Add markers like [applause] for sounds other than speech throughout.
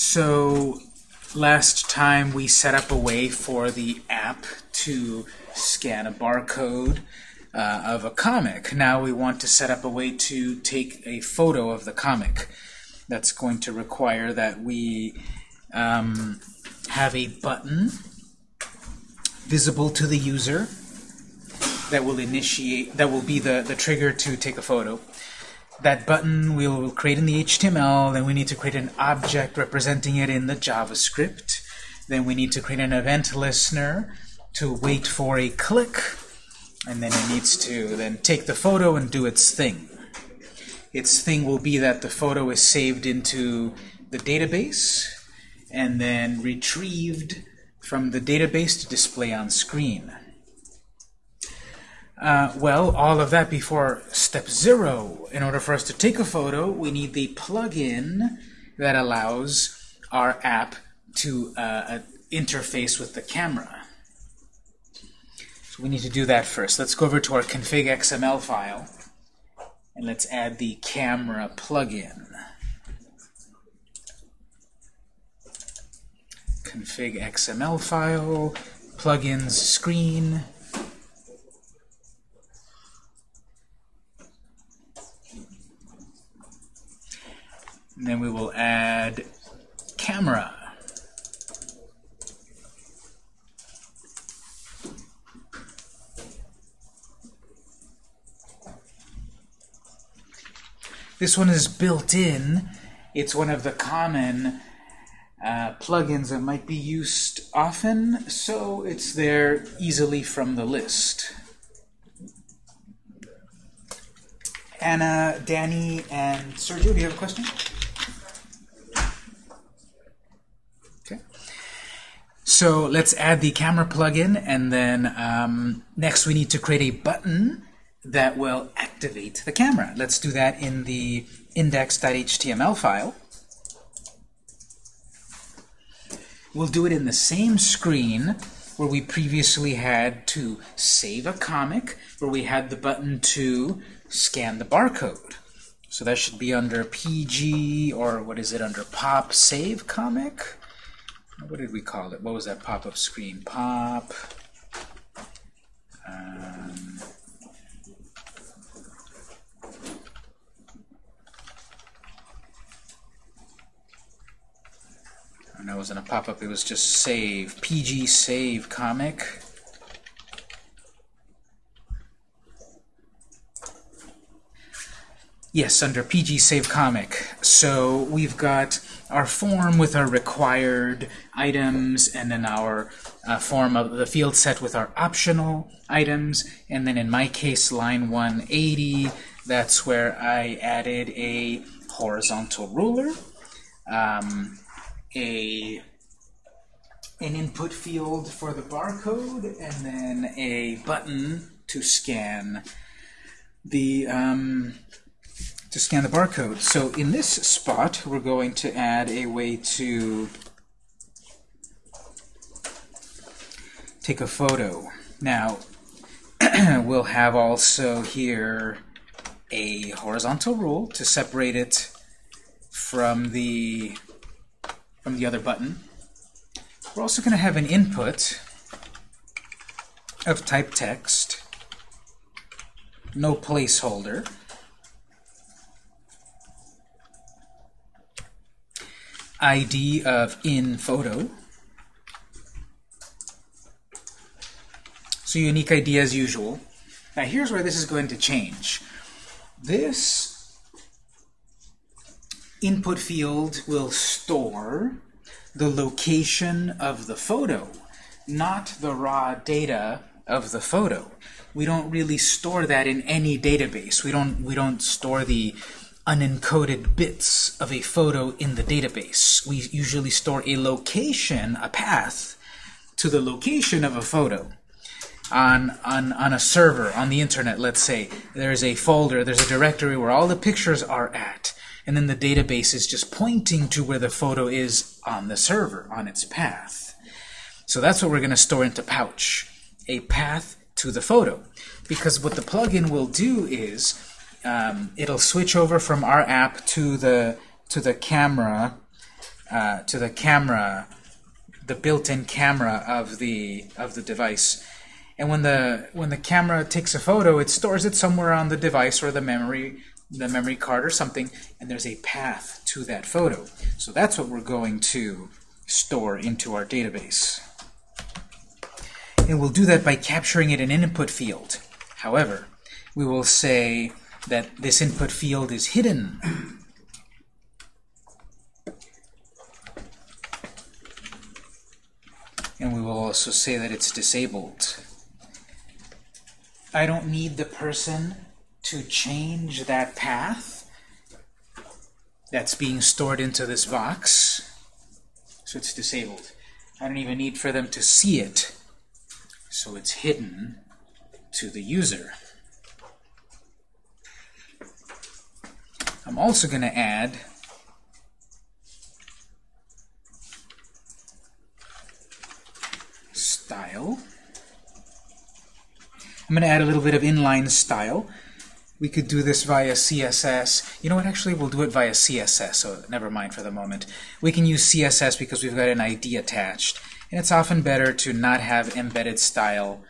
So last time we set up a way for the app to scan a barcode uh, of a comic. Now we want to set up a way to take a photo of the comic. That's going to require that we um, have a button visible to the user that will initiate, that will be the, the trigger to take a photo. That button we will create in the HTML, then we need to create an object representing it in the JavaScript. Then we need to create an event listener to wait for a click, and then it needs to then take the photo and do its thing. Its thing will be that the photo is saved into the database and then retrieved from the database to display on screen. Uh, well, all of that before step zero. In order for us to take a photo, we need the plugin that allows our app to uh, uh, interface with the camera. So we need to do that first. Let's go over to our config XML file and let's add the camera plugin. Config XML file, plugins screen, And then we will add camera. This one is built in. It's one of the common uh, plugins that might be used often, so it's there easily from the list. Anna, Danny, and Sergio, do you have a question? So let's add the camera plugin, and then um, next we need to create a button that will activate the camera. Let's do that in the index.html file. We'll do it in the same screen where we previously had to save a comic, where we had the button to scan the barcode. So that should be under PG, or what is it, under Pop Save Comic? What did we call it? What was that pop-up screen? Pop. Um, and that wasn't a pop-up, it was just save. PG Save Comic. Yes, under PG Save Comic. So we've got our form with our required items, and then our uh, form of the field set with our optional items, and then in my case, line 180, that's where I added a horizontal ruler, um, a an input field for the barcode, and then a button to scan the um, to scan the barcode. So in this spot, we're going to add a way to take a photo. Now, [clears throat] we'll have also here a horizontal rule to separate it from the from the other button. We're also going to have an input of type text, no placeholder. ID of in photo. So unique ID as usual. Now here's where this is going to change. This input field will store the location of the photo, not the raw data of the photo. We don't really store that in any database. We don't we don't store the unencoded bits of a photo in the database. We usually store a location, a path, to the location of a photo. On, on, on a server, on the internet, let's say, there's a folder, there's a directory where all the pictures are at, and then the database is just pointing to where the photo is on the server, on its path. So that's what we're going to store into Pouch, a path to the photo. Because what the plugin will do is um, it'll switch over from our app to the to the camera uh, to the camera, the built-in camera of the of the device. And when the when the camera takes a photo, it stores it somewhere on the device or the memory the memory card or something, and there's a path to that photo. So that's what we're going to store into our database. And we'll do that by capturing it in an input field. However, we will say that this input field is hidden. And we will also say that it's disabled. I don't need the person to change that path that's being stored into this box. So it's disabled. I don't even need for them to see it. So it's hidden to the user. I'm also going to add style. I'm going to add a little bit of inline style. We could do this via CSS. You know what, actually, we'll do it via CSS, so never mind for the moment. We can use CSS because we've got an ID attached. And it's often better to not have embedded style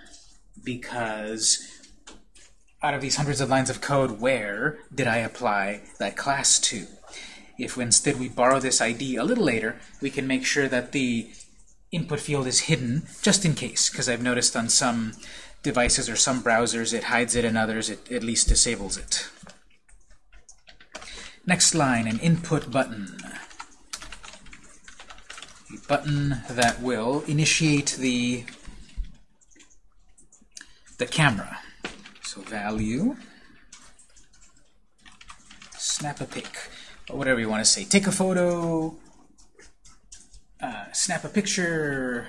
because out of these hundreds of lines of code, where did I apply that class to? If instead we borrow this ID a little later, we can make sure that the input field is hidden, just in case, because I've noticed on some devices or some browsers it hides it, and others it at least disables it. Next line, an input button. A button that will initiate the the camera. So value, snap a pic, or whatever you want to say. Take a photo, uh, snap a picture,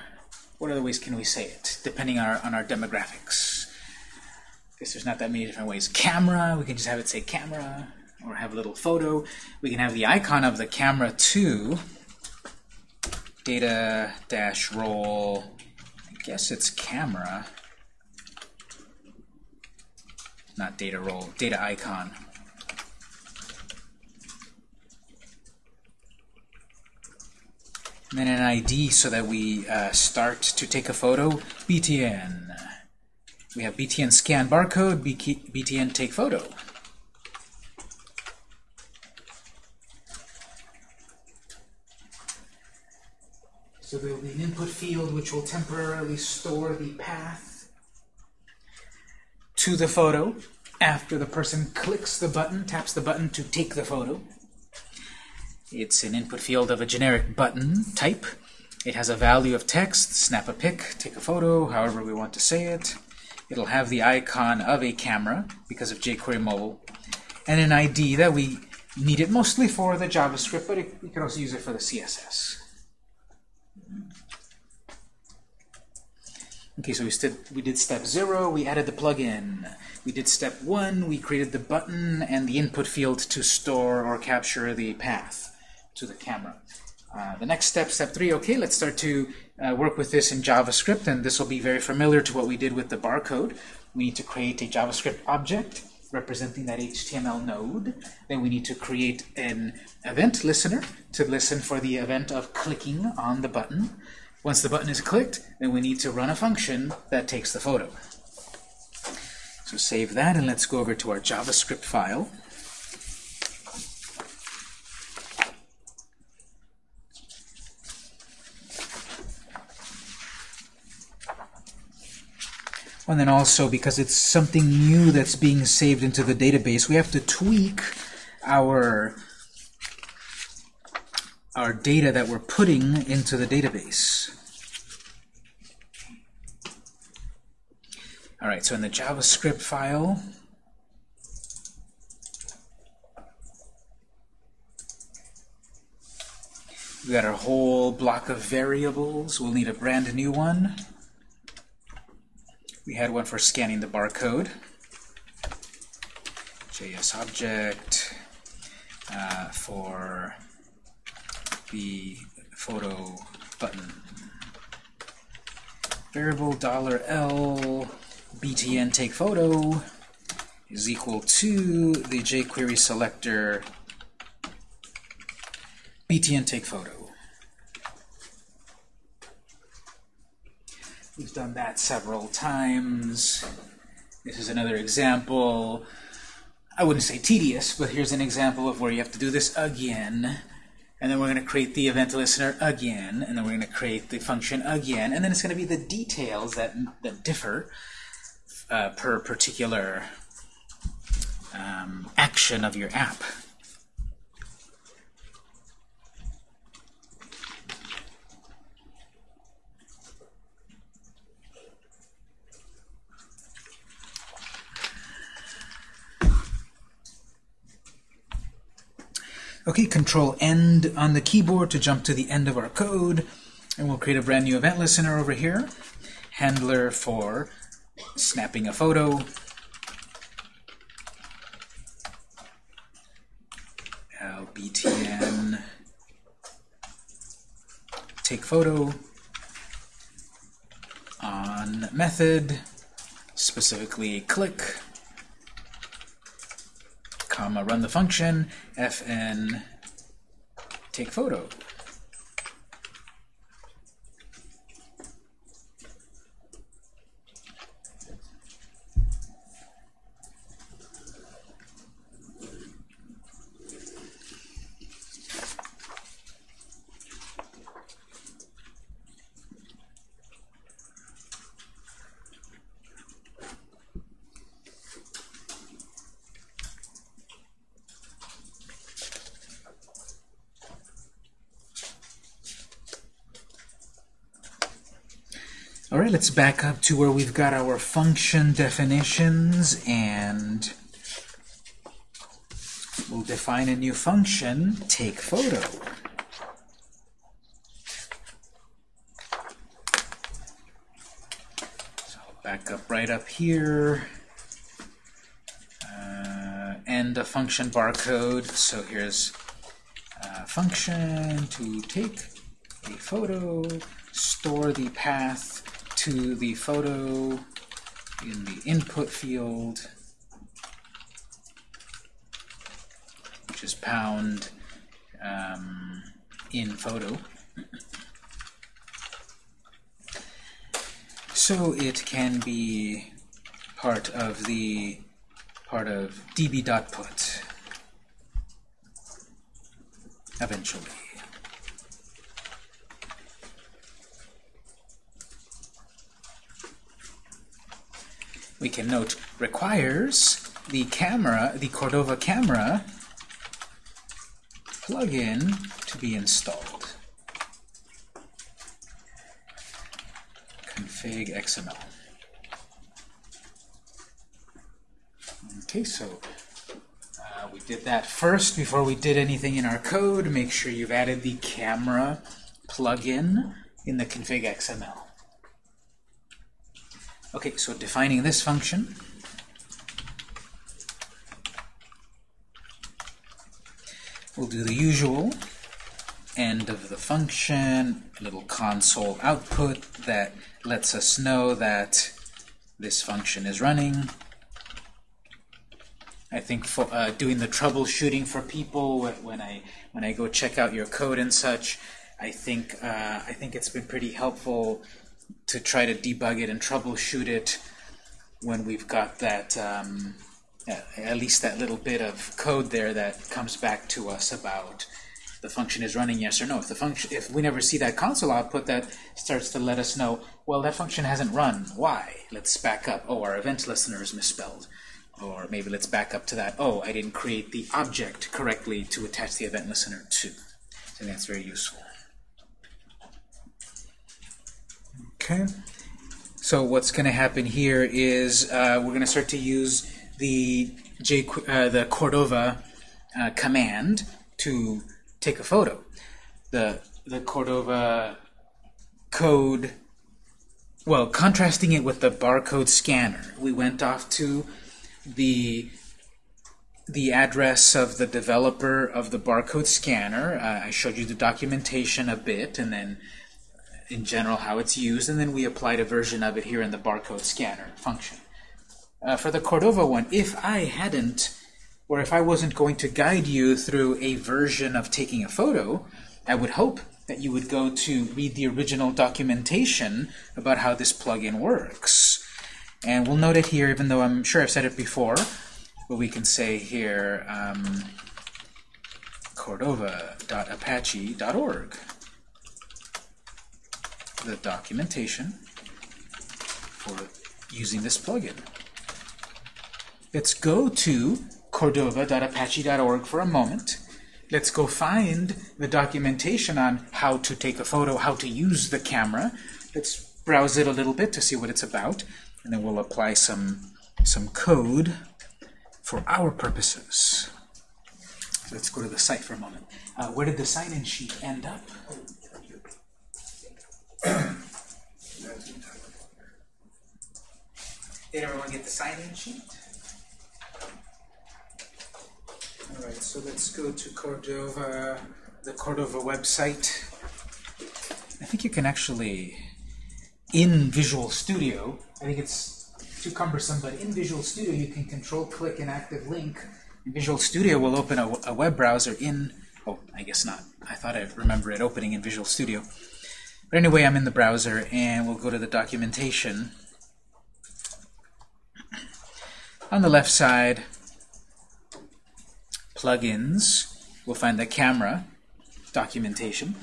what other ways can we say it, depending on our, on our demographics? I guess there's not that many different ways. Camera, we can just have it say camera, or have a little photo. We can have the icon of the camera too. Data dash role, I guess it's camera not data role, data icon. And then an ID so that we uh, start to take a photo, BTN. We have BTN scan barcode, BTN take photo. So there will be an input field which will temporarily store the path to the photo after the person clicks the button, taps the button to take the photo. It's an input field of a generic button type. It has a value of text, snap a pic, take a photo, however we want to say it. It'll have the icon of a camera because of jQuery Mobile, and an ID that we need it mostly for the JavaScript, but it, we can also use it for the CSS. Okay, so we, we did step zero, we added the plugin. We did step one, we created the button and the input field to store or capture the path to the camera. Uh, the next step, step three, okay, let's start to uh, work with this in JavaScript, and this will be very familiar to what we did with the barcode. We need to create a JavaScript object representing that HTML node. Then we need to create an event listener to listen for the event of clicking on the button. Once the button is clicked, then we need to run a function that takes the photo. So save that, and let's go over to our JavaScript file. And then also, because it's something new that's being saved into the database, we have to tweak our our data that we're putting into the database. All right, so in the JavaScript file, we got our whole block of variables. We'll need a brand new one. We had one for scanning the barcode. JS object uh, for the photo button. Variable dollar $L btn take photo is equal to the jQuery selector btn take photo. We've done that several times. This is another example. I wouldn't say tedious, but here's an example of where you have to do this again and then we're going to create the event listener again, and then we're going to create the function again, and then it's going to be the details that, that differ uh, per particular um, action of your app. Okay, control end on the keyboard to jump to the end of our code. And we'll create a brand new event listener over here. Handler for snapping a photo. lbtn take photo on method, specifically click comma, run the function, fn take photo. Let's back up to where we've got our function definitions and we'll define a new function, take photo. So back up right up here uh, and a function barcode. So here's a function to take a photo, store the path to the photo in the input field, which is pound um, in photo. So it can be part of the part of db.put eventually. We can note requires the camera, the Cordova camera plugin to be installed. Config XML. Okay, so uh, we did that first before we did anything in our code. Make sure you've added the camera plugin in the config XML. Okay, so defining this function, we'll do the usual end of the function, little console output that lets us know that this function is running. I think for uh, doing the troubleshooting for people when I when I go check out your code and such, I think uh, I think it's been pretty helpful to try to debug it and troubleshoot it when we've got that, um, at least that little bit of code there that comes back to us about the function is running yes or no. If the function, if we never see that console output, that starts to let us know, well, that function hasn't run. Why? Let's back up. Oh, our event listener is misspelled. Or maybe let's back up to that. Oh, I didn't create the object correctly to attach the event listener to. So that's very useful. Okay. So what's going to happen here is uh, we're going to start to use the J, uh, the Cordova uh, command to take a photo. The the Cordova code, well, contrasting it with the barcode scanner, we went off to the the address of the developer of the barcode scanner. Uh, I showed you the documentation a bit, and then in general how it's used, and then we applied a version of it here in the barcode scanner function. Uh, for the Cordova one, if I hadn't, or if I wasn't going to guide you through a version of taking a photo, I would hope that you would go to read the original documentation about how this plugin works. And we'll note it here, even though I'm sure I've said it before, but we can say here um, cordova.apache.org. The documentation for using this plugin. Let's go to cordova.apache.org for a moment. Let's go find the documentation on how to take a photo, how to use the camera. Let's browse it a little bit to see what it's about, and then we'll apply some, some code for our purposes. Let's go to the site for a moment. Uh, where did the sign-in sheet end up? Did everyone get the sign-in sheet? All right, so let's go to Cordova, the Cordova website. I think you can actually, in Visual Studio, I think it's too cumbersome, but in Visual Studio you can control-click an active link. Visual Studio will open a, a web browser in, oh, I guess not. I thought I remember it opening in Visual Studio. But anyway, I'm in the browser, and we'll go to the documentation. On the left side, plugins, we'll find the camera documentation.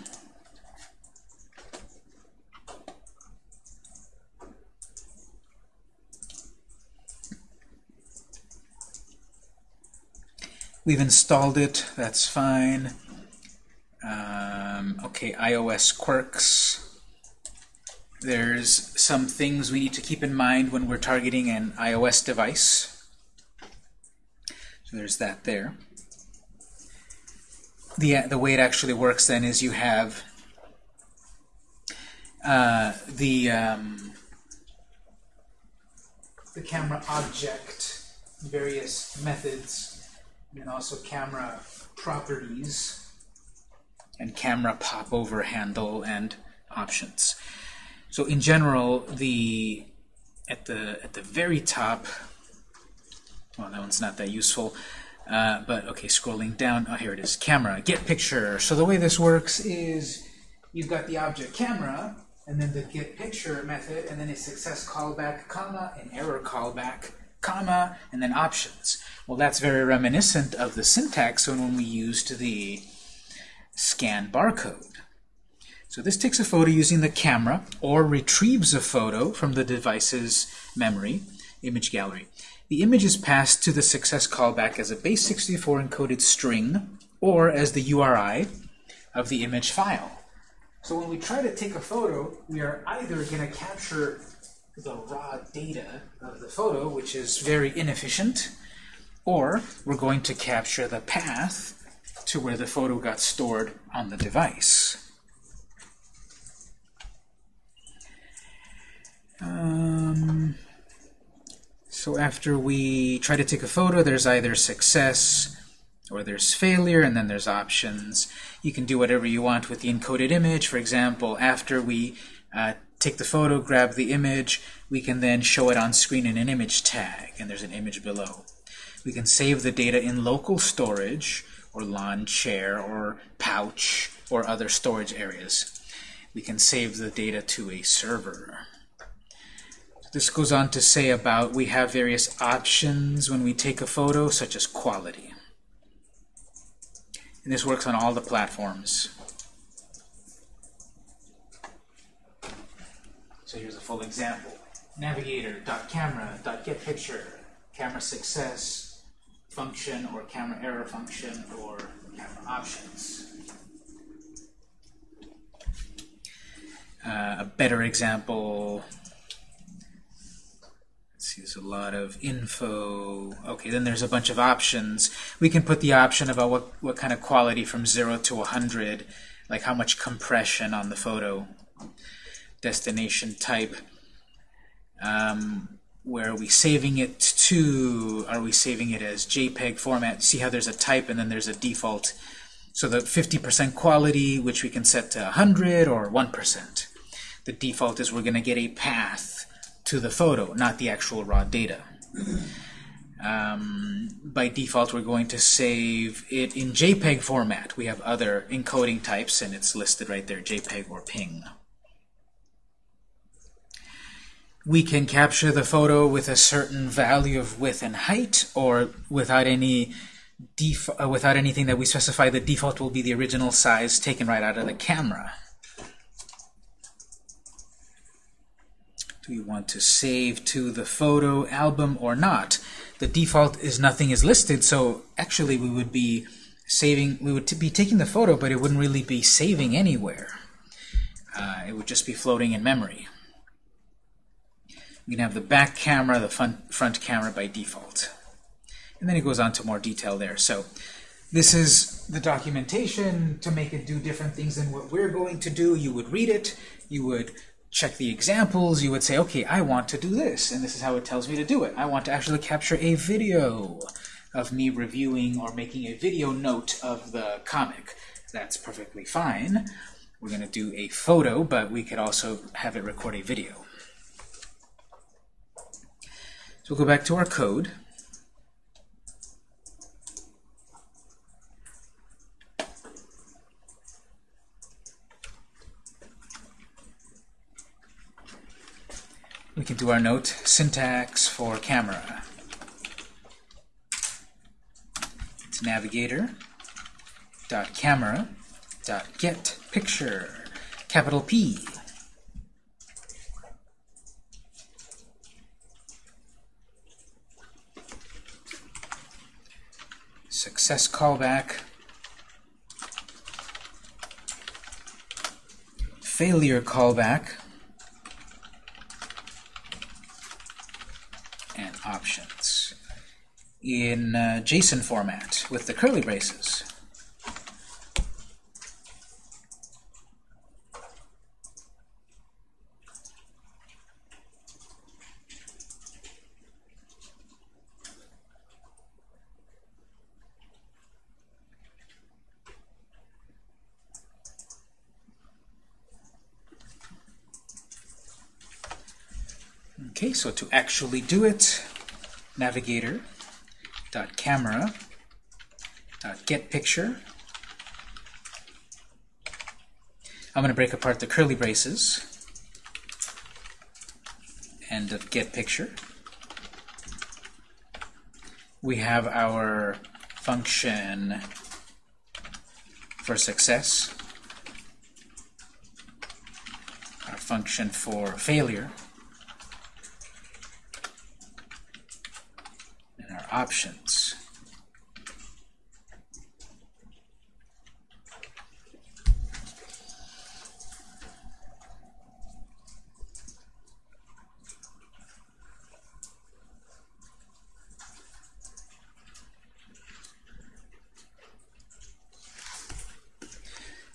We've installed it, that's fine. Um, okay, iOS quirks. There's some things we need to keep in mind when we're targeting an iOS device. So there's that there. The, the way it actually works then is you have uh, the, um, the camera object, various methods, and also camera properties, and camera popover handle and options. So in general, the at the at the very top, well, that one's not that useful. Uh, but okay, scrolling down, oh, here it is, camera, get picture. So the way this works is you've got the object camera, and then the get picture method, and then a success callback, comma, an error callback, comma, and then options. Well, that's very reminiscent of the syntax when we used the scan barcode. So this takes a photo using the camera or retrieves a photo from the device's memory, image gallery. The image is passed to the success callback as a base64 encoded string or as the URI of the image file. So when we try to take a photo, we are either going to capture the raw data of the photo, which is very inefficient, or we're going to capture the path to where the photo got stored on the device. Um, so after we try to take a photo, there's either success or there's failure, and then there's options. You can do whatever you want with the encoded image. For example, after we uh, take the photo, grab the image, we can then show it on screen in an image tag, and there's an image below. We can save the data in local storage, or Lawnchair, or pouch, or other storage areas. We can save the data to a server. This goes on to say about we have various options when we take a photo, such as quality. And this works on all the platforms. So here's a full example. Navigator.camera.getPicture, camera success function or camera error function or camera options. Uh, a better example let's see, there's a lot of info. Okay, then there's a bunch of options. We can put the option about what, what kind of quality from 0 to 100, like how much compression on the photo. Destination type. Um, where are we saving it to? Are we saving it as JPEG format? See how there's a type and then there's a default. So the 50% quality, which we can set to 100 or 1%. The default is we're going to get a path to the photo, not the actual raw data. Um, by default, we're going to save it in JPEG format. We have other encoding types, and it's listed right there, JPEG or PNG. We can capture the photo with a certain value of width and height, or without any uh, without anything that we specify. The default will be the original size taken right out of the camera. Do we want to save to the photo album or not? The default is nothing is listed, so actually we would be saving, we would be taking the photo, but it wouldn't really be saving anywhere. Uh, it would just be floating in memory. You can have the back camera, the front, front camera by default. And then it goes on to more detail there. So this is the documentation to make it do different things than what we're going to do. You would read it, you would check the examples, you would say, okay, I want to do this, and this is how it tells me to do it. I want to actually capture a video of me reviewing or making a video note of the comic. That's perfectly fine. We're going to do a photo, but we could also have it record a video. So we'll go back to our code. we can do our note syntax for camera. It's navigator dot camera dot get picture capital P. Success callback. Failure callback. And options in uh, JSON format with the curly braces. Okay, so to actually do it, navigator dot camera dot get picture. I'm going to break apart the curly braces and of get picture. We have our function for success, our function for failure, options.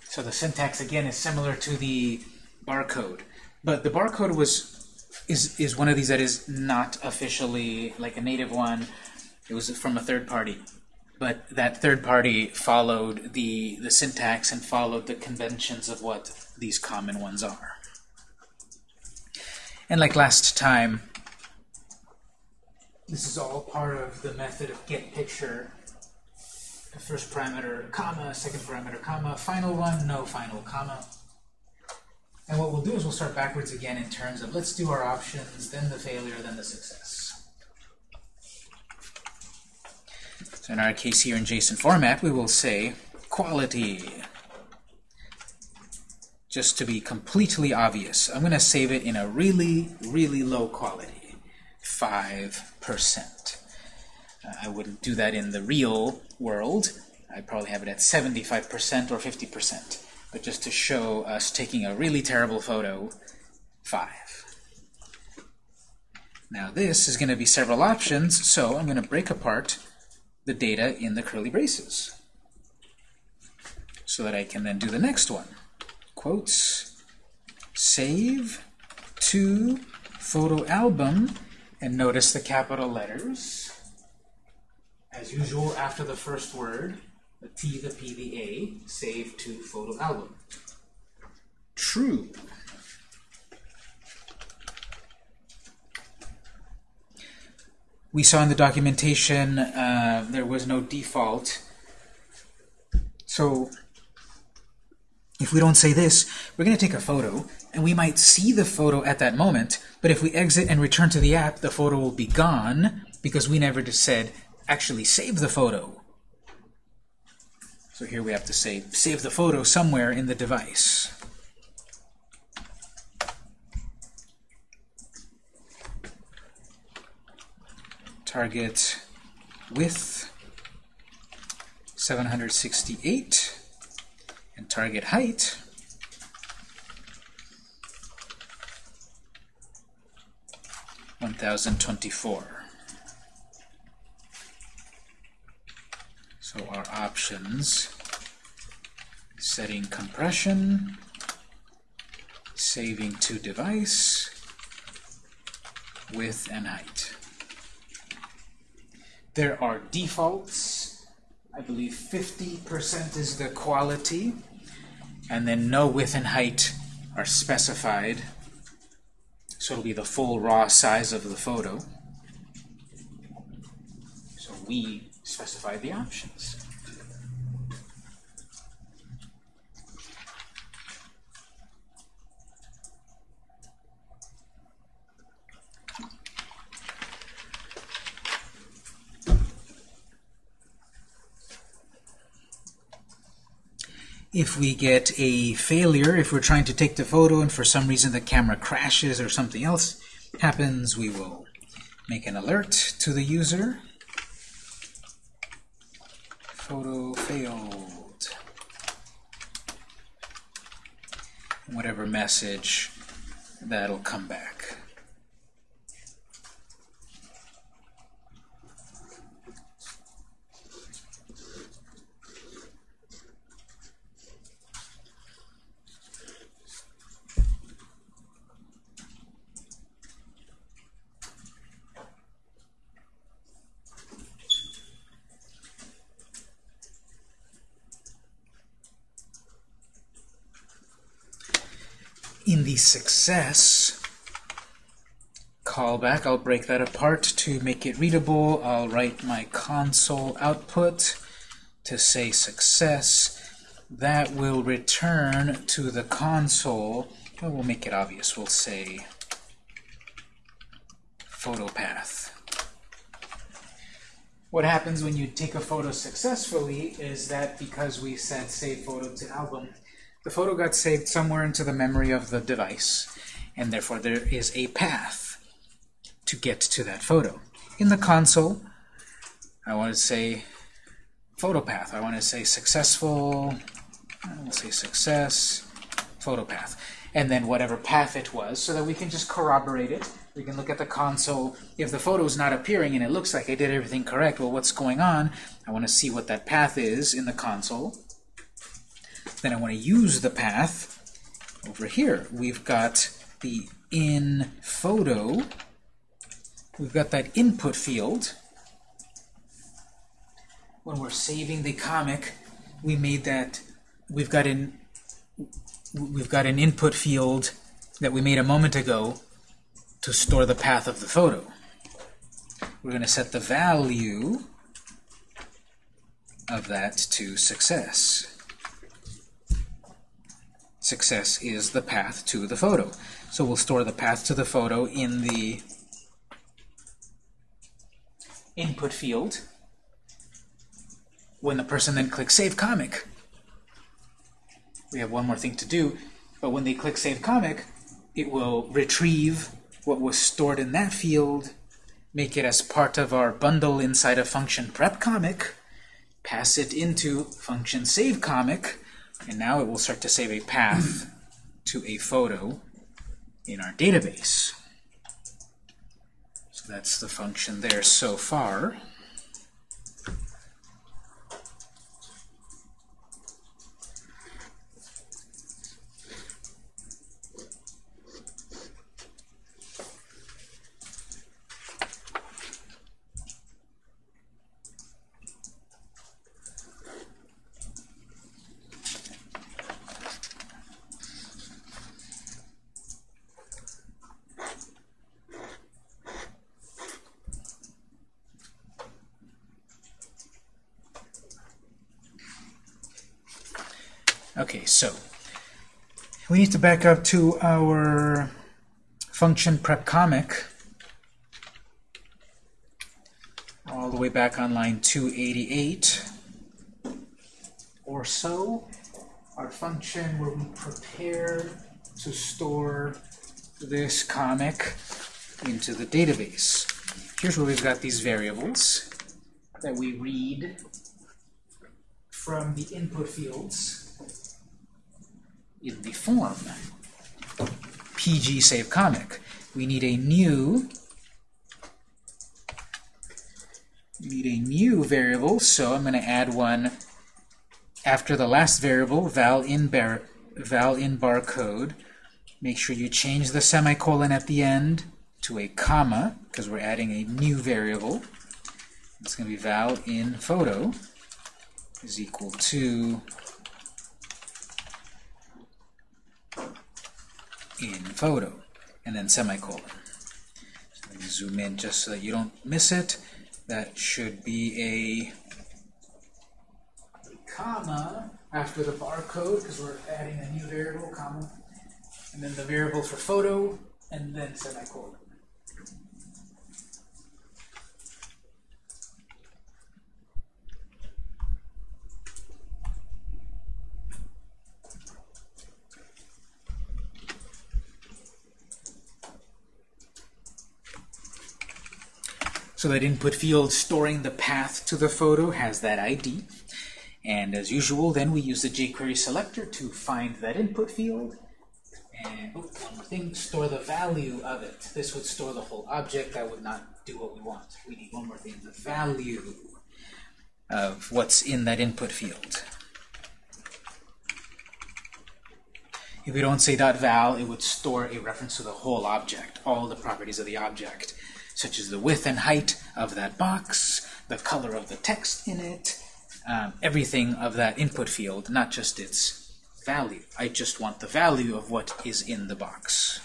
So the syntax again is similar to the barcode, but the barcode was is is one of these that is not officially like a native one it was from a third party. But that third party followed the, the syntax and followed the conventions of what these common ones are. And like last time, this is all part of the method of get picture. The first parameter, comma, second parameter, comma, final one, no final comma. And what we'll do is we'll start backwards again in terms of let's do our options, then the failure, then the success. In our case here in JSON format, we will say quality. Just to be completely obvious, I'm going to save it in a really, really low quality, 5%. Uh, I wouldn't do that in the real world. I'd probably have it at 75% or 50%. But just to show us taking a really terrible photo, 5. Now this is going to be several options, so I'm going to break apart the data in the curly braces so that I can then do the next one. Quotes, save to photo album, and notice the capital letters. As usual, after the first word, the T, the P, the A, save to photo album. True. We saw in the documentation uh, there was no default. So if we don't say this, we're going to take a photo, and we might see the photo at that moment, but if we exit and return to the app, the photo will be gone because we never just said, actually save the photo. So here we have to say, save the photo somewhere in the device. Target width 768 and target height one thousand twenty-four. So our options setting compression, saving to device, width and height. There are defaults. I believe 50% is the quality, and then no width and height are specified. So it'll be the full raw size of the photo. So we specify the options. If we get a failure, if we're trying to take the photo and for some reason the camera crashes or something else happens, we will make an alert to the user. Photo failed. Whatever message that'll come back. in the success callback, I'll break that apart to make it readable. I'll write my console output to say success. That will return to the console. Well, we'll make it obvious. We'll say photo path. What happens when you take a photo successfully is that because we said save photo to album, the photo got saved somewhere into the memory of the device, and therefore there is a path to get to that photo. In the console, I want to say photo path. I want to say successful, I'll say success, photo path. And then whatever path it was, so that we can just corroborate it. We can look at the console. If the photo is not appearing and it looks like I did everything correct, well, what's going on? I want to see what that path is in the console. Then I want to use the path over here. We've got the in photo. We've got that input field. When we're saving the comic, we made that we've got an we've got an input field that we made a moment ago to store the path of the photo. We're going to set the value of that to success success is the path to the photo. So we'll store the path to the photo in the input field when the person then clicks Save Comic. We have one more thing to do, but when they click Save Comic, it will retrieve what was stored in that field, make it as part of our bundle inside of function prep comic, pass it into function save comic, and now it will start to save a path to a photo in our database. So that's the function there so far. Okay, so we need to back up to our function prep comic all the way back on line 288 or so. Our function where we prepare to store this comic into the database. Here's where we've got these variables that we read from the input fields form pg save comic. We need a new need a new variable, so I'm going to add one after the last variable, val in bar val in barcode. Make sure you change the semicolon at the end to a comma because we're adding a new variable. It's going to be val in photo is equal to in photo, and then semicolon. So let me zoom in just so that you don't miss it. That should be a comma after the barcode, because we're adding a new variable, comma, and then the variable for photo, and then semicolon. That input field storing the path to the photo has that ID. And as usual, then we use the jQuery selector to find that input field. And oh, one more thing, store the value of it. This would store the whole object. That would not do what we want. We need one more thing, the value of what's in that input field. If we don't say that .val, it would store a reference to the whole object, all the properties of the object such as the width and height of that box, the color of the text in it, um, everything of that input field, not just its value. I just want the value of what is in the box.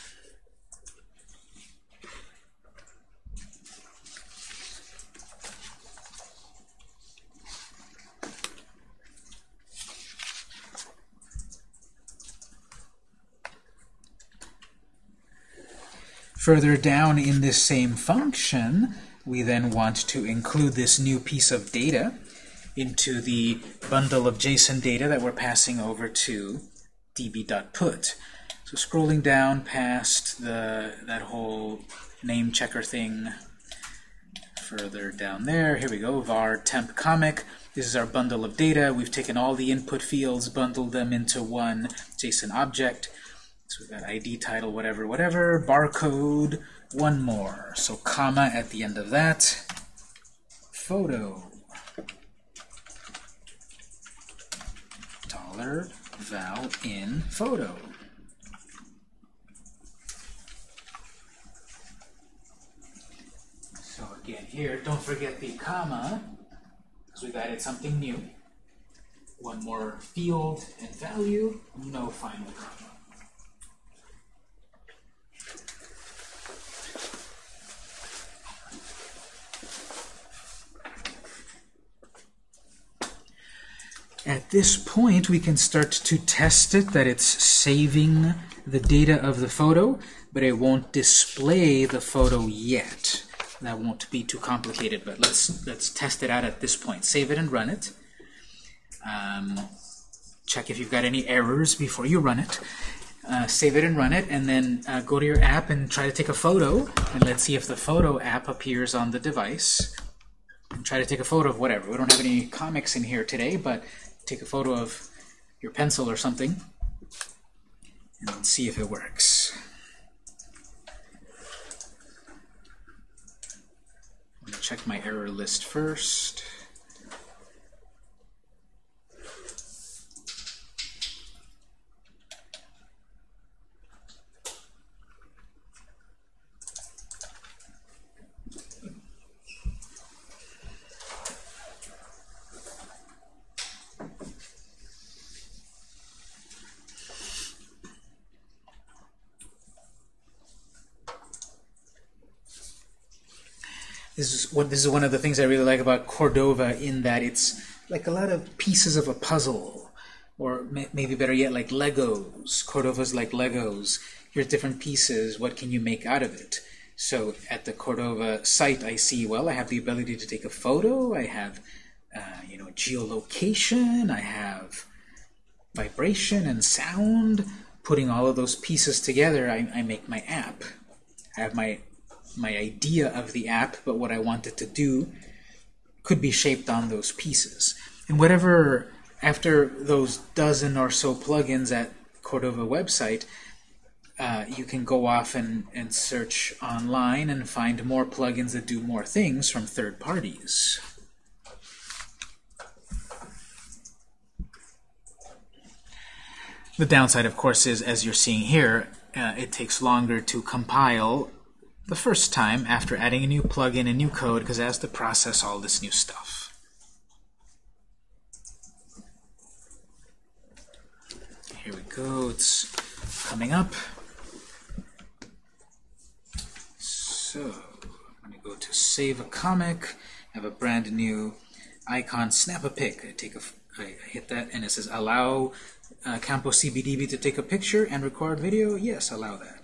Further down in this same function, we then want to include this new piece of data into the bundle of JSON data that we're passing over to db.put. So scrolling down past the that whole name checker thing, further down there, here we go, var temp comic. This is our bundle of data. We've taken all the input fields, bundled them into one JSON object. So we've got ID, title, whatever, whatever, barcode, one more. So comma at the end of that. Photo. Dollar val in photo. So again here, don't forget the comma, because we've added something new. One more field and value, no final comma. At this point, we can start to test it that it's saving the data of the photo, but it won't display the photo yet. That won't be too complicated, but let's let's test it out at this point. Save it and run it. Um, check if you've got any errors before you run it. Uh, save it and run it, and then uh, go to your app and try to take a photo, and let's see if the photo app appears on the device. And try to take a photo of whatever. We don't have any comics in here today, but take a photo of your pencil or something and see if it works. check my error list first. This is what this is one of the things I really like about Cordova in that it's like a lot of pieces of a puzzle or may- maybe better yet, like Legos. Cordova's like Legos. Here's different pieces. What can you make out of it? So at the Cordova site, I see, well, I have the ability to take a photo. I have, uh, you know, geolocation. I have vibration and sound. Putting all of those pieces together, I, I make my app. I have my my idea of the app, but what I want it to do could be shaped on those pieces. And whatever, after those dozen or so plugins at Cordova website, uh, you can go off and, and search online and find more plugins that do more things from third parties. The downside, of course, is, as you're seeing here, uh, it takes longer to compile the first time after adding a new plugin and new code because it has to process all this new stuff. Here we go. It's coming up. So I'm going to go to Save a Comic. Have a brand new icon, Snap a Pic. I take a, I hit that, and it says Allow uh, Campos CBDB to take a picture and record video. Yes, allow that.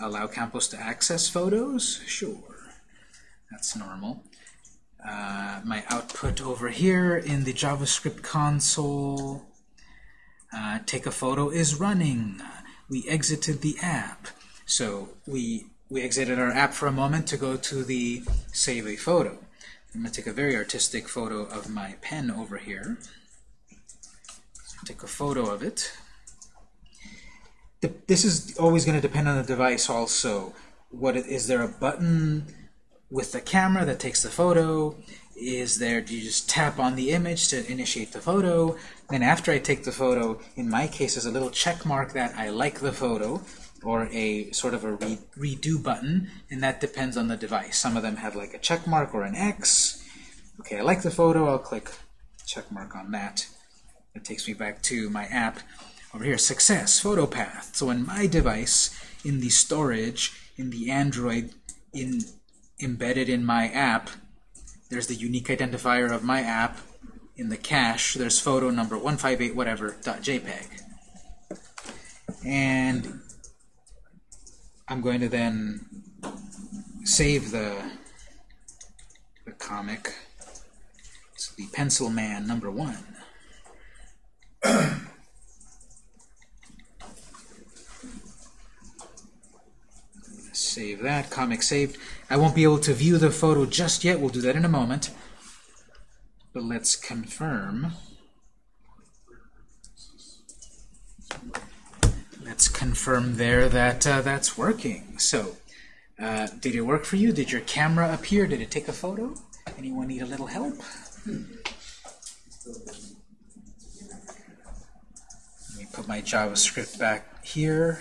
Allow Campos to access photos? Sure. That's normal. Uh, my output over here in the JavaScript console. Uh, take a photo is running. We exited the app. So we, we exited our app for a moment to go to the save a photo. I'm going to take a very artistic photo of my pen over here. Take a photo of it this is always going to depend on the device also. What is there a button with the camera that takes the photo? Is there, do you just tap on the image to initiate the photo? Then after I take the photo, in my case, there's a little check mark that I like the photo, or a sort of a re redo button, and that depends on the device. Some of them have like a check mark or an X. Okay, I like the photo, I'll click check mark on that. It takes me back to my app. Over here, success, photo path. So in my device, in the storage, in the Android, in embedded in my app, there's the unique identifier of my app. In the cache, there's photo number 158 whatever dot JPEG. And I'm going to then save the the comic. It's the Pencil Man number one. [clears throat] Save that, comic saved. I won't be able to view the photo just yet. We'll do that in a moment. But let's confirm. Let's confirm there that uh, that's working. So, uh, did it work for you? Did your camera appear? Did it take a photo? Anyone need a little help? Let me put my JavaScript back here.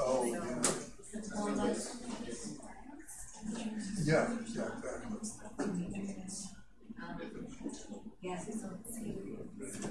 Oh, yeah. Yeah, exactly. Yes, so it's So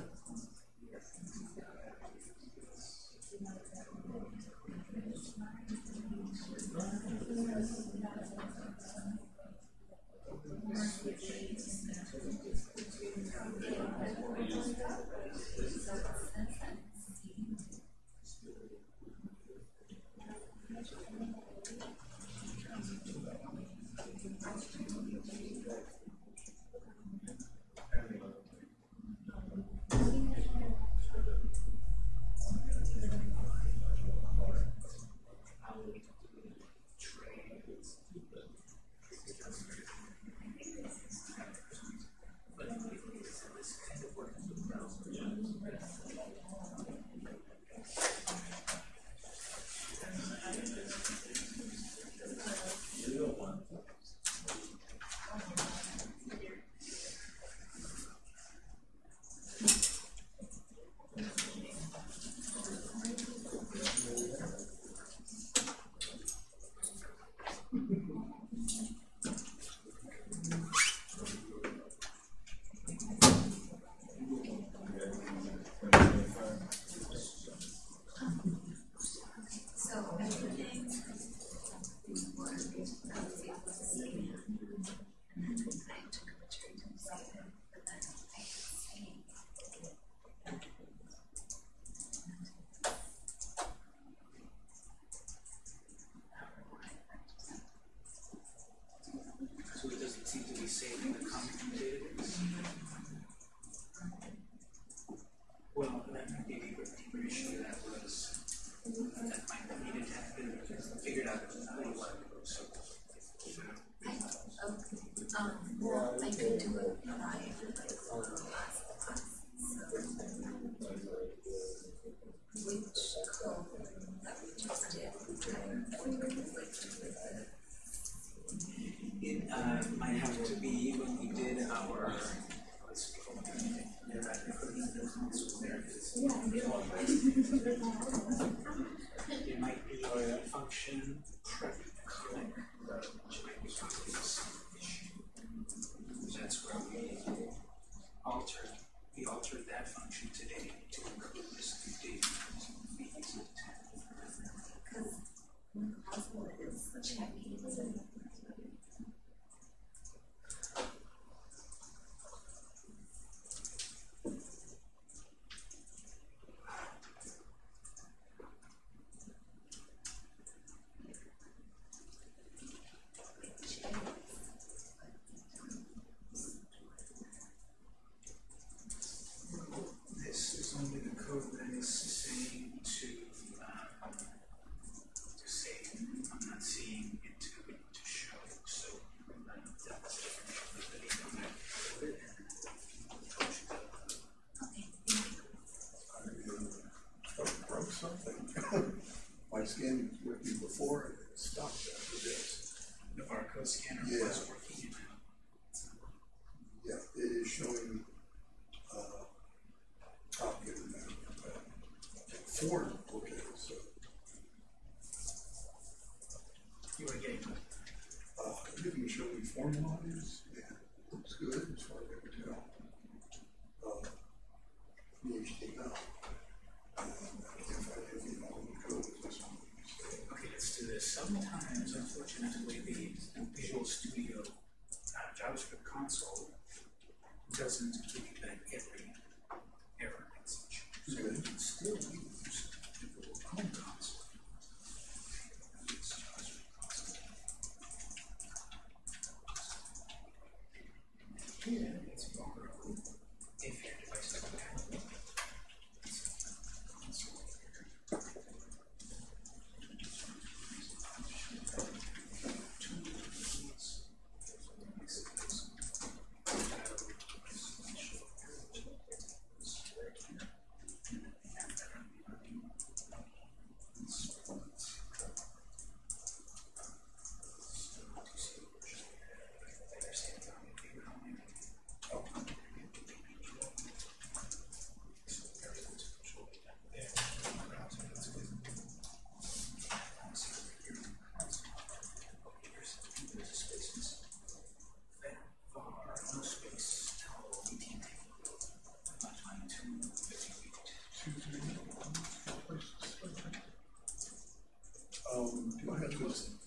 do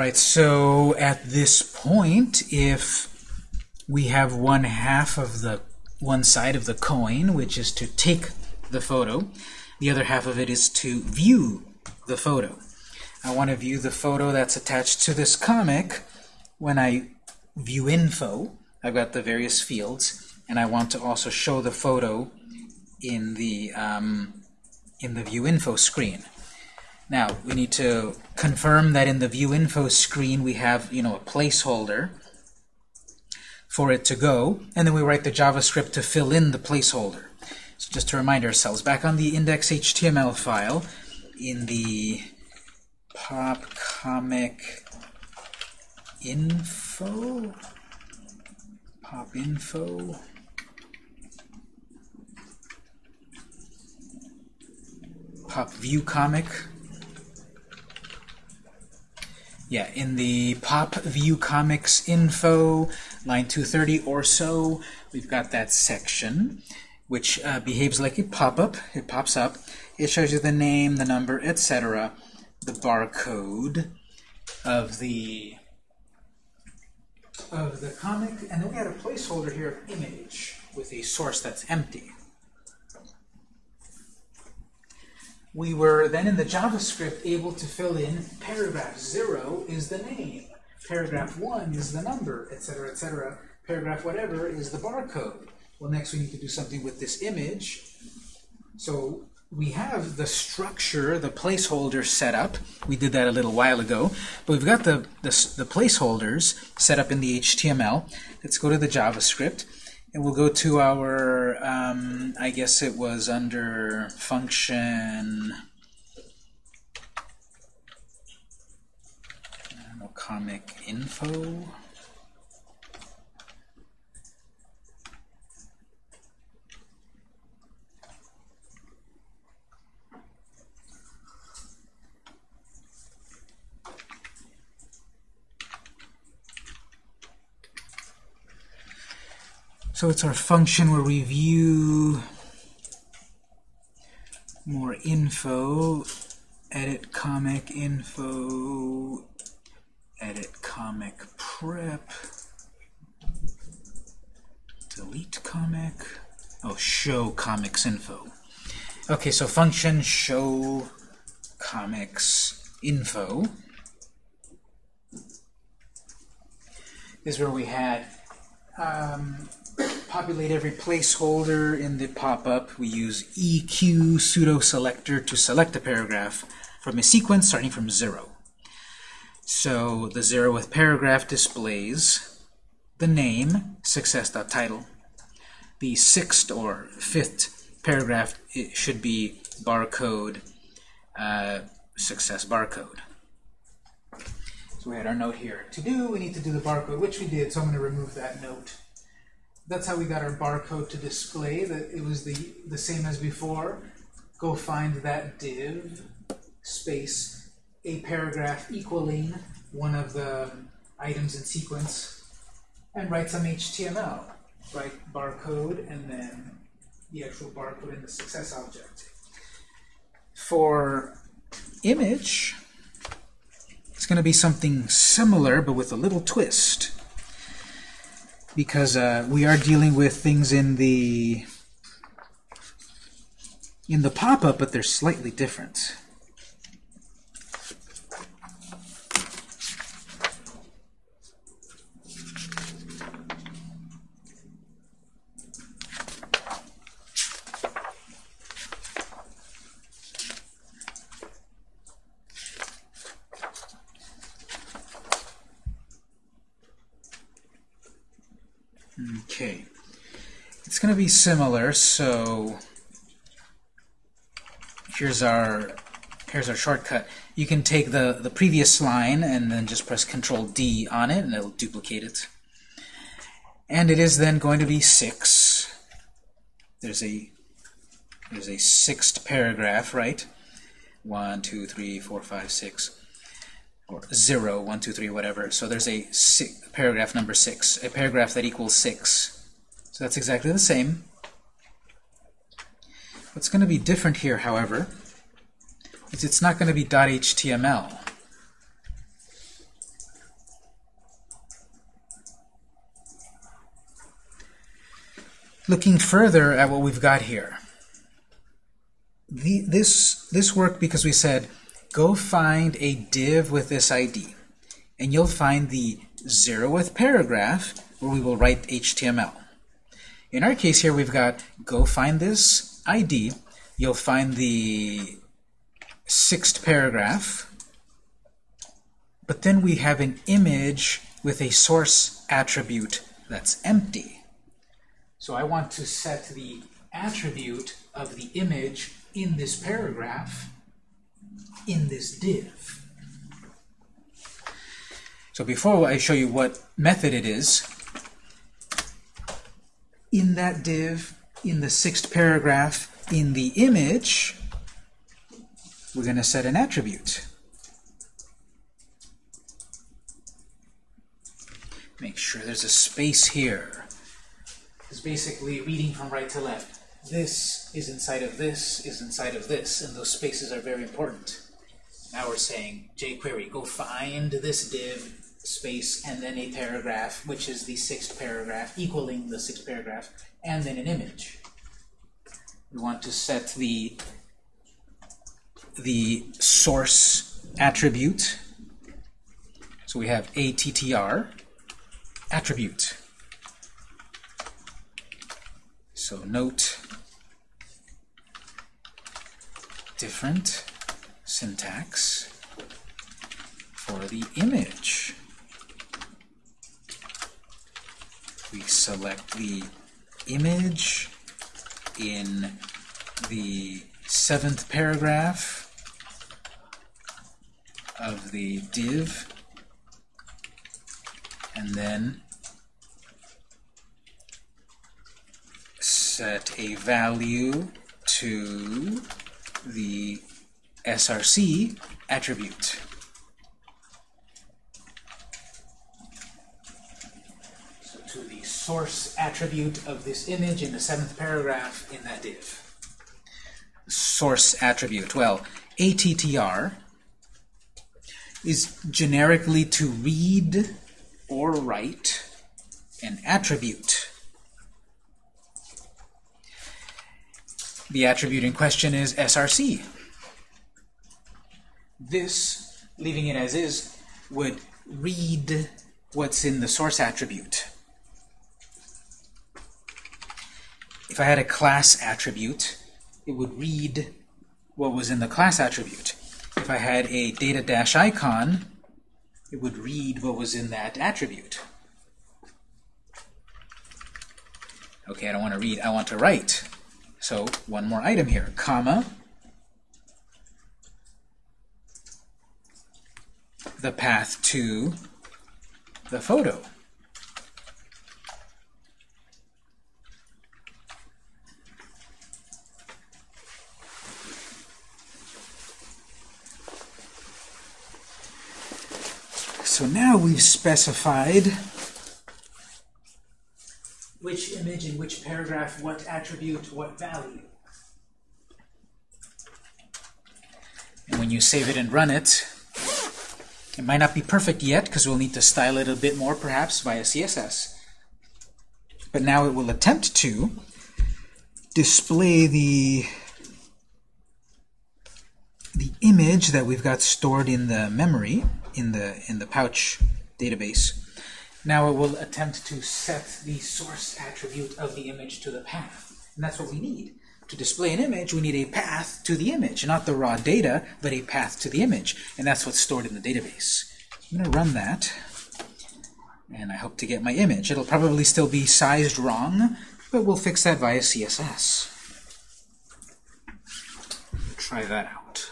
right, so at this point, if we have one half of the one side of the coin, which is to take the photo, the other half of it is to view the photo. I want to view the photo that's attached to this comic. When I view info, I've got the various fields, and I want to also show the photo in the um, in the view info screen. Now, we need to confirm that in the view info screen we have, you know, a placeholder for it to go, and then we write the JavaScript to fill in the placeholder. So just to remind ourselves, back on the index.html file, in the pop comic info, pop info, pop view comic, yeah, in the pop view comics info, line 230 or so, we've got that section, which uh, behaves like a pop-up. It pops up. It shows you the name, the number, etc., the barcode of the of the comic, and then we had a placeholder here of image with a source that's empty. We were then in the JavaScript able to fill in paragraph 0 is the name, paragraph 1 is the number, etc., etc. Paragraph whatever is the barcode. Well, next we need to do something with this image. So we have the structure, the placeholder set up. We did that a little while ago. But we've got the, the, the placeholders set up in the HTML. Let's go to the JavaScript. And we'll go to our, um, I guess it was under function, comic info. So it's our function where we view more info, edit comic info, edit comic prep, delete comic, oh, show comics info. Okay, so function show comics info is where we had um, populate every placeholder in the pop-up. We use EQ pseudo selector to select a paragraph from a sequence starting from zero. So the zero with paragraph displays the name, success.title. The sixth or fifth paragraph it should be barcode, uh, success barcode. So we had our note here. To do, we need to do the barcode, which we did, so I'm going to remove that note. That's how we got our barcode to display, that it was the, the same as before. Go find that div, space, a paragraph equaling one of the items in sequence, and write some HTML. Write barcode, and then the actual barcode in the success object. For image, it's going to be something similar, but with a little twist. Because uh, we are dealing with things in the in the pop-up, but they're slightly different. Okay. It's going to be similar, so here's our here's our shortcut. You can take the, the previous line and then just press Control D on it, and it'll duplicate it. And it is then going to be 6. There's a there's a sixth paragraph, right? One, two, three, four, five, six or 0, 1, 2, 3, whatever. So there's a six, paragraph number 6, a paragraph that equals 6. So that's exactly the same. What's going to be different here, however, is it's not going to be .html. Looking further at what we've got here, the, this, this worked because we said go find a div with this ID. And you'll find the zeroth paragraph where we will write HTML. In our case here, we've got go find this ID. You'll find the sixth paragraph. But then we have an image with a source attribute that's empty. So I want to set the attribute of the image in this paragraph in this div. So before I show you what method it is, in that div, in the sixth paragraph, in the image, we're going to set an attribute. Make sure there's a space here. It's basically reading from right to left. This is inside of this, is inside of this, and those spaces are very important. Now we're saying jQuery, go find this div space and then a paragraph, which is the sixth paragraph, equaling the sixth paragraph, and then an image. We want to set the the source attribute. So we have attr attribute. So note different syntax for the image. We select the image in the seventh paragraph of the div, and then set a value to the src attribute. So to the source attribute of this image in the seventh paragraph in that div. Source attribute. Well, attr is generically to read or write an attribute. The attribute in question is src. This, leaving it as is, would read what's in the source attribute. If I had a class attribute, it would read what was in the class attribute. If I had a data dash icon, it would read what was in that attribute. Okay, I don't want to read, I want to write. So one more item here, comma, the path to the photo. So now we've specified which image in which paragraph, what attribute, what value. And when you save it and run it, it might not be perfect yet because we'll need to style it a bit more perhaps via CSS. But now it will attempt to display the the image that we've got stored in the memory in the in the pouch database. Now it will attempt to set the source attribute of the image to the path. And that's what we need. To display an image, we need a path to the image, not the raw data, but a path to the image. And that's what's stored in the database. I'm going to run that, and I hope to get my image. It'll probably still be sized wrong, but we'll fix that via CSS. Try that out.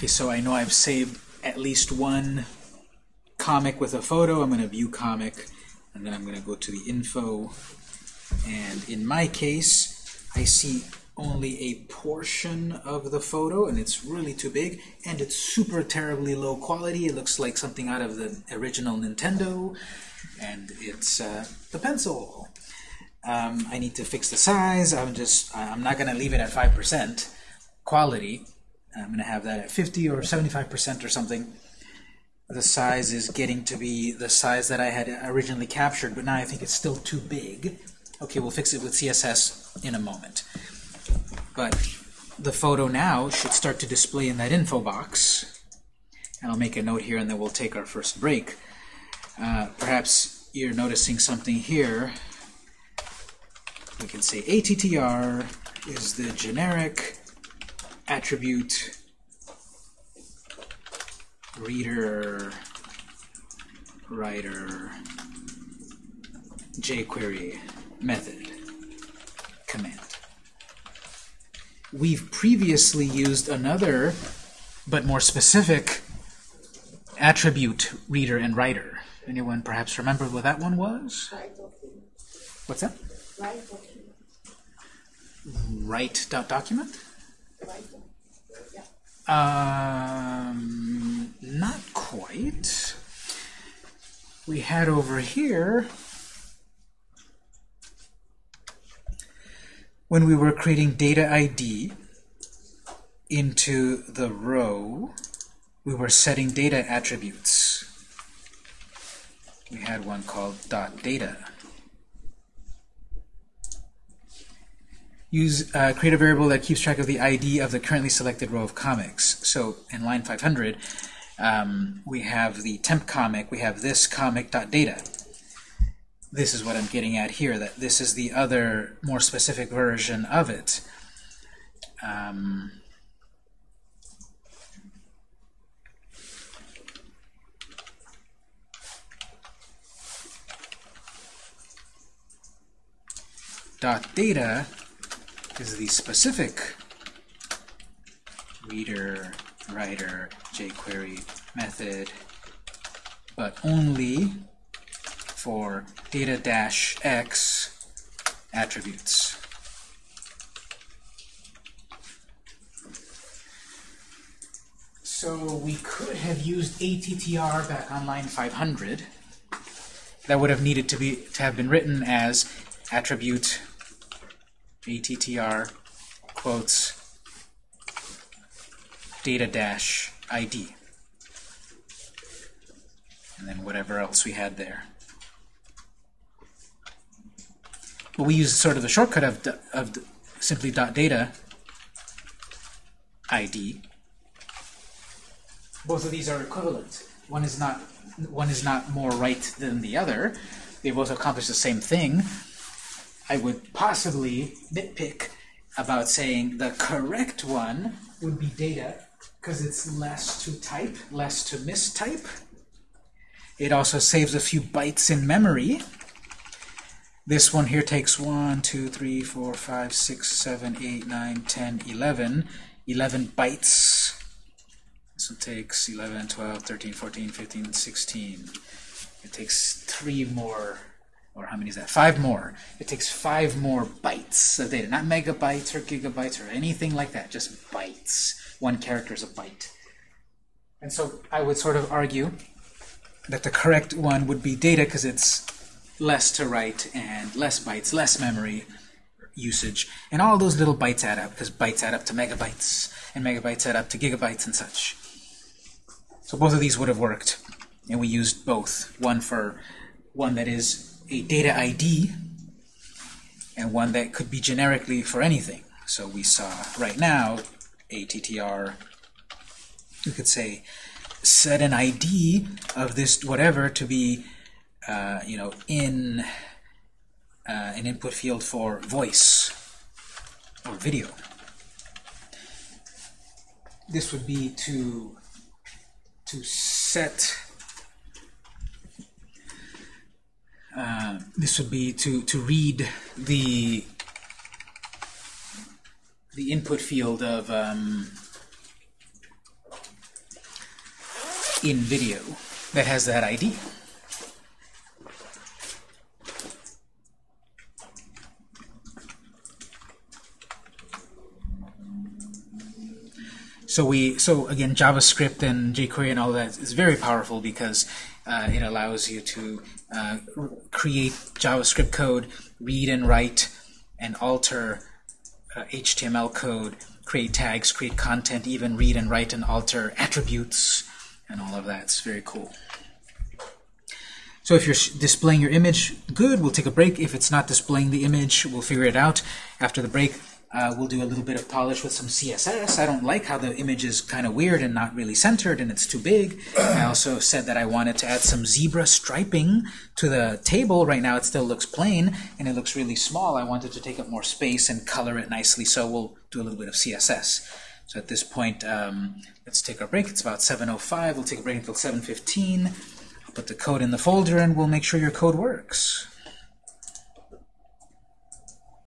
Okay, so I know I've saved at least one comic with a photo. I'm going to view comic, and then I'm going to go to the info. And in my case, I see only a portion of the photo, and it's really too big, and it's super terribly low quality. It looks like something out of the original Nintendo, and it's uh, the pencil. Um, I need to fix the size. I'm just, I'm not going to leave it at 5% quality. I'm going to have that at 50 or 75% or something. The size is getting to be the size that I had originally captured, but now I think it's still too big. Okay, we'll fix it with CSS in a moment. But the photo now should start to display in that info box. And I'll make a note here and then we'll take our first break. Uh, perhaps you're noticing something here. We can say attr is the generic attribute reader writer jQuery method command. We've previously used another but more specific attribute reader and writer. Anyone perhaps remember what that one was? What's that? Write dot document? Um, not quite. We had over here, when we were creating data ID into the row, we were setting data attributes. We had one called dot .data. use create a variable that keeps track of the ID of the currently selected row of comics. So in line 500, um, we have the temp comic, we have this comic.data. This is what I'm getting at here, that this is the other more specific version of it. Um, dot data is the specific reader, writer, jQuery method, but only for data-x attributes. So we could have used ATTR back on line 500. That would have needed to be to have been written as attribute ATTR quotes data dash ID. And then whatever else we had there. But we use sort of the shortcut of, of simply dot data ID. Both of these are equivalent. One is not one is not more right than the other. They both accomplish the same thing. I would possibly nitpick about saying the correct one would be data because it's less to type, less to mistype. It also saves a few bytes in memory. This one here takes 1, 2, 3, 4, 5, 6, 7, 8, 9, 10, 11. 11 bytes. This one takes 11, 12, 13, 14, 15, 16. It takes three more, or how many is that? Five more. It takes five more bytes of data. Not megabytes or gigabytes or anything like that, just bytes. One character is a byte. And so I would sort of argue that the correct one would be data because it's less to write and less bytes, less memory usage. And all those little bytes add up because bytes add up to megabytes and megabytes add up to gigabytes and such. So both of these would have worked. And we used both. One for one that is a data ID and one that could be generically for anything. So we saw right now ATTR, we could say set an ID of this whatever to be uh, you know in uh, an input field for voice or video. This would be to to set uh, this would be to to read the the input field of um, in video that has that ID. So we, so again, JavaScript and jQuery and all that is very powerful because uh, it allows you to uh, create JavaScript code, read and write, and alter uh, HTML code, create tags, create content, even read and write and alter attributes, and all of that. It's very cool. So if you're displaying your image, good, we'll take a break. If it's not displaying the image, we'll figure it out. After the break, uh, we'll do a little bit of polish with some CSS. I don't like how the image is kind of weird and not really centered and it's too big. I also said that I wanted to add some zebra striping to the table. Right now it still looks plain and it looks really small. I wanted to take up more space and color it nicely, so we'll do a little bit of CSS. So at this point, um, let's take our break. It's about 7.05. We'll take a break until 7.15. I'll put the code in the folder and we'll make sure your code works.